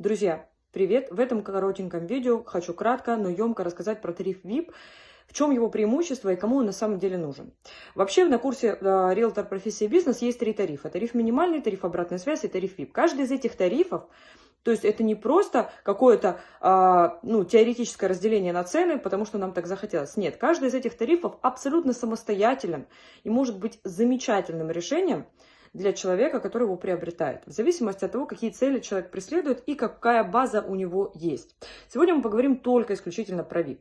Друзья, привет! В этом коротеньком видео хочу кратко, но емко рассказать про тариф VIP, в чем его преимущество и кому он на самом деле нужен. Вообще на курсе э, риэлтор профессии бизнес есть три тарифа. Тариф минимальный, тариф обратной связи и тариф VIP. Каждый из этих тарифов то есть это не просто какое-то а, ну, теоретическое разделение на цены, потому что нам так захотелось. Нет, каждый из этих тарифов абсолютно самостоятелен и может быть замечательным решением для человека, который его приобретает, в зависимости от того, какие цели человек преследует и какая база у него есть. Сегодня мы поговорим только исключительно про VIP.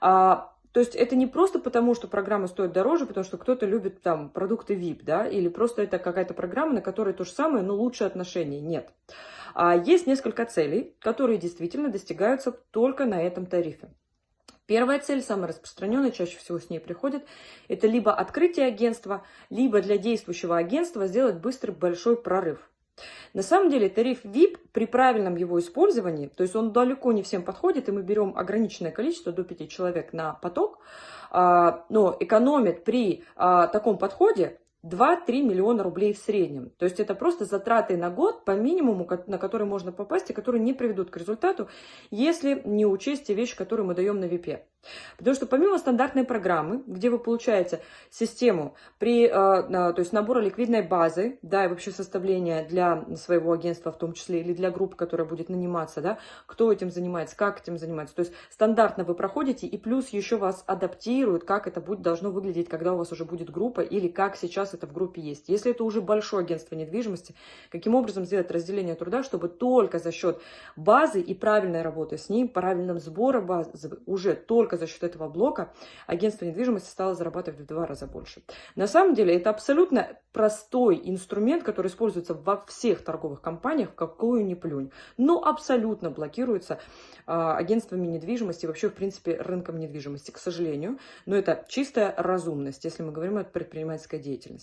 А, то есть это не просто потому, что программа стоит дороже, потому что кто-то любит там продукты VIP, да, или просто это какая-то программа, на которой то же самое, но лучше отношения. Нет. А есть несколько целей, которые действительно достигаются только на этом тарифе. Первая цель, самая распространенная, чаще всего с ней приходит, это либо открытие агентства, либо для действующего агентства сделать быстрый большой прорыв. На самом деле тариф VIP при правильном его использовании, то есть он далеко не всем подходит, и мы берем ограниченное количество, до 5 человек на поток, а, но экономит при а, таком подходе 2-3 миллиона рублей в среднем. То есть это просто затраты на год по минимуму, на который можно попасть и которые не приведут к результату, если не учесть те вещи, которые мы даем на VIP. Потому что помимо стандартной программы, где вы получаете систему при, э, то есть набора ликвидной базы, да, и вообще составления для своего агентства в том числе, или для группы, которая будет наниматься, да, кто этим занимается, как этим занимается. То есть стандартно вы проходите, и плюс еще вас адаптируют, как это будет, должно выглядеть, когда у вас уже будет группа, или как сейчас это в группе есть. Если это уже большое агентство недвижимости, каким образом сделать разделение труда, чтобы только за счет базы и правильной работы с ним, правильным сбором базы, уже только за счет этого блока агентство недвижимости стало зарабатывать в два раза больше. На самом деле это абсолютно простой инструмент, который используется во всех торговых компаниях, какую ни плюнь, но абсолютно блокируется а, агентствами недвижимости, вообще, в принципе, рынком недвижимости, к сожалению. Но это чистая разумность, если мы говорим о предпринимательской деятельности.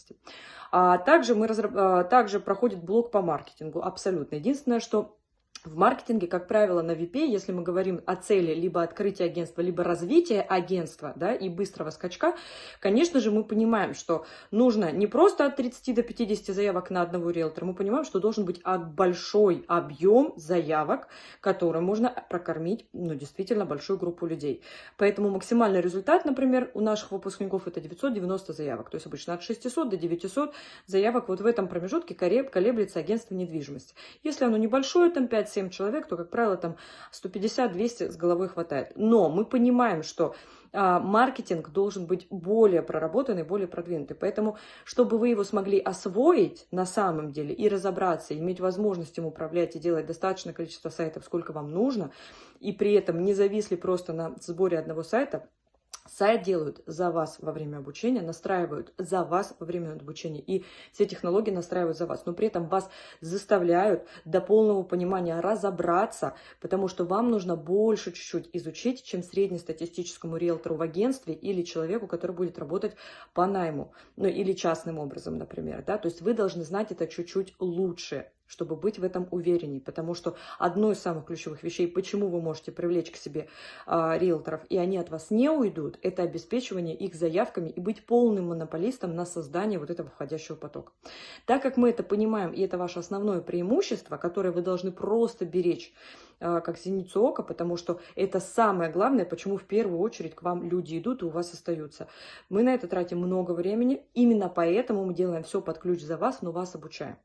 А также, мы разраб... а, также проходит блок по маркетингу, абсолютно. Единственное, что в маркетинге, как правило, на VP, если мы говорим о цели либо открытия агентства, либо развития агентства, да, и быстрого скачка, конечно же, мы понимаем, что нужно не просто от 30 до 50 заявок на одного риэлтора, мы понимаем, что должен быть большой объем заявок, который можно прокормить, ну, действительно, большую группу людей. Поэтому максимальный результат, например, у наших выпускников это 990 заявок, то есть обычно от 600 до 900 заявок вот в этом промежутке колеблется агентство недвижимости. Если оно небольшое, там 5 5-7 человек, то, как правило, там 150-200 с головой хватает. Но мы понимаем, что а, маркетинг должен быть более проработанный, более продвинутый. Поэтому, чтобы вы его смогли освоить на самом деле и разобраться, иметь возможность им управлять и делать достаточное количество сайтов, сколько вам нужно, и при этом не зависли просто на сборе одного сайта, Сайт делают за вас во время обучения, настраивают за вас во время обучения. И все технологии настраивают за вас. Но при этом вас заставляют до полного понимания разобраться, потому что вам нужно больше чуть-чуть изучить, чем среднестатистическому риэлтору в агентстве или человеку, который будет работать по найму. Ну или частным образом, например. Да? То есть вы должны знать это чуть-чуть лучше чтобы быть в этом уверенней, потому что одно из самых ключевых вещей, почему вы можете привлечь к себе а, риэлторов, и они от вас не уйдут, это обеспечивание их заявками и быть полным монополистом на создание вот этого входящего потока. Так как мы это понимаем, и это ваше основное преимущество, которое вы должны просто беречь, а, как зеницу ока, потому что это самое главное, почему в первую очередь к вам люди идут и у вас остаются. Мы на это тратим много времени, именно поэтому мы делаем все под ключ за вас, но вас обучаем.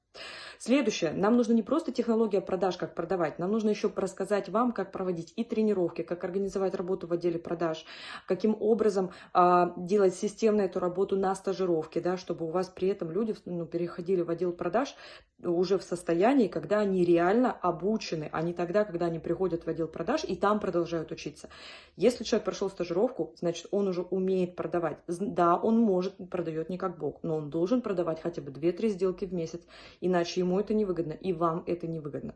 Следующее. Нам нужно не просто технология продаж, как продавать, нам нужно еще рассказать вам, как проводить и тренировки, как организовать работу в отделе продаж, каким образом э, делать системно эту работу на стажировке, да, чтобы у вас при этом люди ну, переходили в отдел продаж уже в состоянии, когда они реально обучены, а не тогда, когда они приходят в отдел продаж и там продолжают учиться. Если человек прошел стажировку, значит, он уже умеет продавать. Да, он может, продает не как бог, но он должен продавать хотя бы 2-3 сделки в месяц, иначе ему это невыгодно, и вам это невыгодно.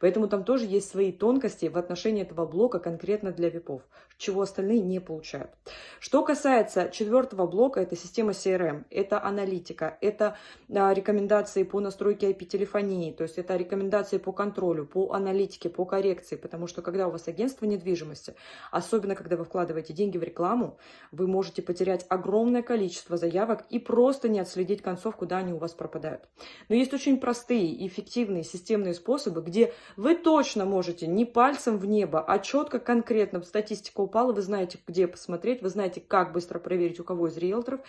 Поэтому там тоже есть свои тонкости в отношении этого блока конкретно для випов, чего остальные не получают. Что касается четвертого блока, это система CRM, это аналитика, это а, рекомендации по настройке IP-телефонии, то есть это рекомендации по контролю, по аналитике, по коррекции, потому что когда у вас агентство недвижимости, особенно когда вы вкладываете деньги в рекламу, вы можете потерять огромное количество заявок и просто не отследить концов, куда они у вас пропадают. Но есть очень простые и эффективные системные способы, где вы точно можете не пальцем в небо, а четко, конкретно, статистика упала, вы знаете, где посмотреть, вы знаете, как быстро проверить, у кого из риэлторов,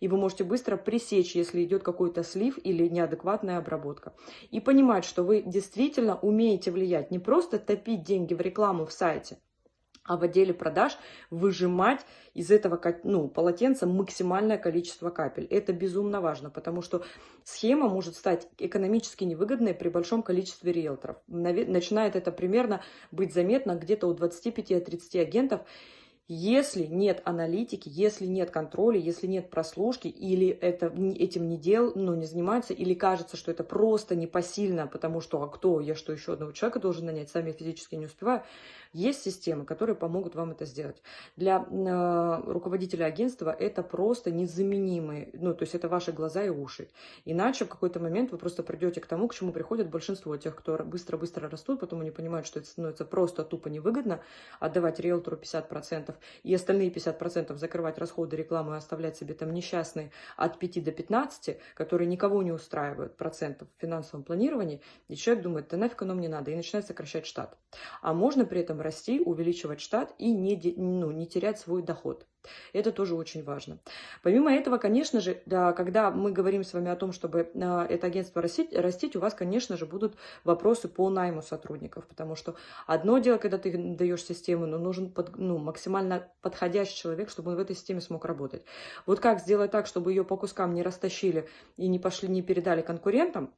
и вы можете быстро пресечь, если идет какой-то слив или неадекватная обработка. И понимать, что вы действительно умеете влиять, не просто топить деньги в рекламу в сайте, а в отделе продаж выжимать из этого ну, полотенца максимальное количество капель. Это безумно важно, потому что схема может стать экономически невыгодной при большом количестве риэлторов. Начинает это примерно быть заметно где-то у 25-30 агентов, если нет аналитики, если нет контроля, если нет прослушки, или это, этим не дел, ну, не занимаются, или кажется, что это просто непосильно, потому что, а кто, я что, еще одного человека должен нанять, сами физически не успеваю, есть системы, которые помогут вам это сделать. Для э, руководителя агентства это просто незаменимые, ну, то есть это ваши глаза и уши. Иначе в какой-то момент вы просто придете к тому, к чему приходит большинство тех, кто быстро-быстро растут, потом они понимают, что это становится просто тупо невыгодно отдавать риэлтору 50% и остальные 50% закрывать расходы рекламы и оставлять себе там несчастные от 5 до 15, которые никого не устраивают процентов в финансовом планировании, и человек думает, да нафиг оно мне надо, и начинает сокращать штат. А можно при этом расти, увеличивать штат и не, ну, не терять свой доход. Это тоже очень важно. Помимо этого, конечно же, да, когда мы говорим с вами о том, чтобы э, это агентство растить, растить, у вас, конечно же, будут вопросы по найму сотрудников, потому что одно дело, когда ты даешь систему, но нужен под, ну, максимально подходящий человек, чтобы он в этой системе смог работать. Вот как сделать так, чтобы ее по кускам не растащили и не пошли, не передали конкурентам,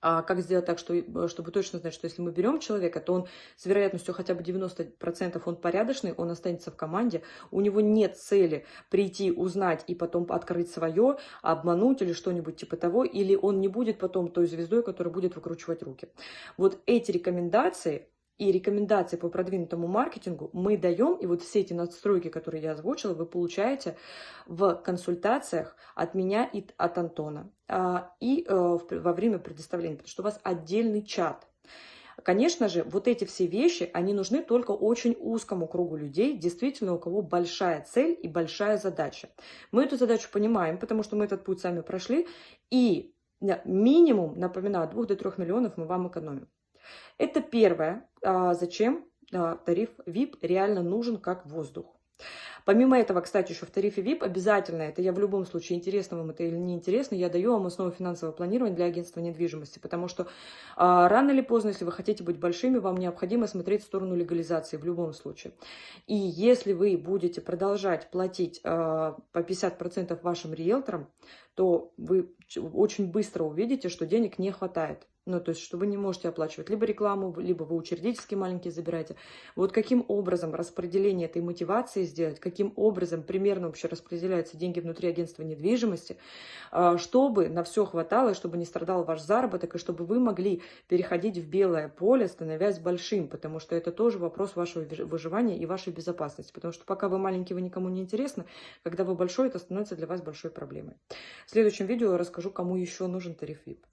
а как сделать так, что, э, чтобы точно знать, что если мы берем человека, то он с вероятностью хотя бы 90% он порядочный, он останется в команде, у него нет цели прийти, узнать и потом открыть свое, обмануть или что-нибудь типа того, или он не будет потом той звездой, которая будет выкручивать руки. Вот эти рекомендации и рекомендации по продвинутому маркетингу мы даем, и вот все эти надстройки, которые я озвучила, вы получаете в консультациях от меня и от Антона, а, и э, во время предоставления, потому что у вас отдельный чат. Конечно же, вот эти все вещи, они нужны только очень узкому кругу людей, действительно, у кого большая цель и большая задача. Мы эту задачу понимаем, потому что мы этот путь сами прошли, и минимум, напоминаю, от 2 до 3 миллионов мы вам экономим. Это первое, а, зачем а, тариф VIP реально нужен как воздух. Помимо этого, кстати, еще в тарифе VIP обязательно, это я в любом случае, интересно вам это или не интересно, я даю вам основу финансового планирования для агентства недвижимости, потому что а, рано или поздно, если вы хотите быть большими, вам необходимо смотреть в сторону легализации в любом случае. И если вы будете продолжать платить а, по 50% вашим риэлторам, то вы очень быстро увидите, что денег не хватает. Ну, то есть, что вы не можете оплачивать либо рекламу, либо вы учредительские маленькие забираете. Вот каким образом распределение этой мотивации сделать, каким образом примерно вообще распределяются деньги внутри агентства недвижимости, а, чтобы на все хватало, чтобы не страдал ваш заработок, и чтобы вы могли переходить в белое поле, становясь большим, потому что это тоже вопрос вашего выживания и вашей безопасности. Потому что пока вы маленький, вы никому не интересны, когда вы большой, это становится для вас большой проблемой. В следующем видео я расскажу, кому еще нужен тариф VIP.